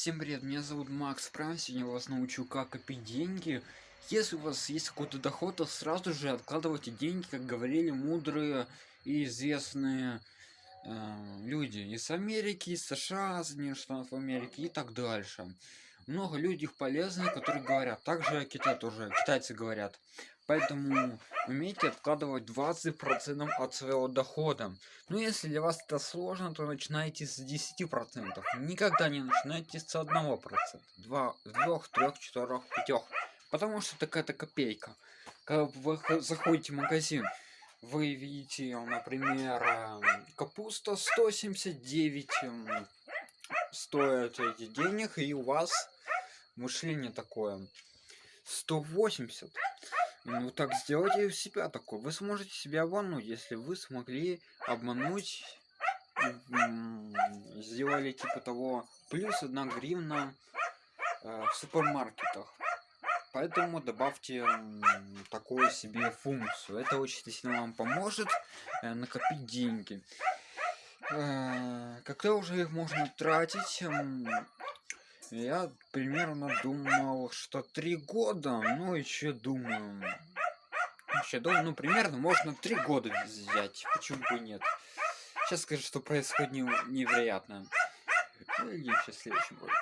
Всем привет, меня зовут Макс Прайм, сегодня я вас научу как копить деньги. Если у вас есть какой-то доход, то сразу же откладывайте деньги, как говорили мудрые и известные э, люди из Америки, из США, Соединенных Штатов Америки и так дальше. Много людей полезных, которые говорят, также Китай тоже, китайцы говорят. Поэтому умейте откладывать 20% от своего дохода. Но если для вас это сложно, то начинайте с 10%. Никогда не начинайте с 1%. 2, 2 3, 4, 5. Потому что такая-то копейка. Когда вы заходите в магазин, вы видите, например, эм, капуста 179 эм, стоит эти денег, и у вас мышление такое 180 ну так сделайте у себя такой. Вы сможете себя обмануть, если вы смогли обмануть, сделали типа того плюс одна гривна э, в супермаркетах. Поэтому добавьте такую себе функцию. Это очень сильно вам поможет э, накопить деньги. Э, когда уже их можно тратить, я примерно думал, что три года, ну еще думаю. Еще думаю, ну примерно можно три года взять, почему бы нет. Сейчас скажу, что происходит невероятно. Ну, и в следующем ролике.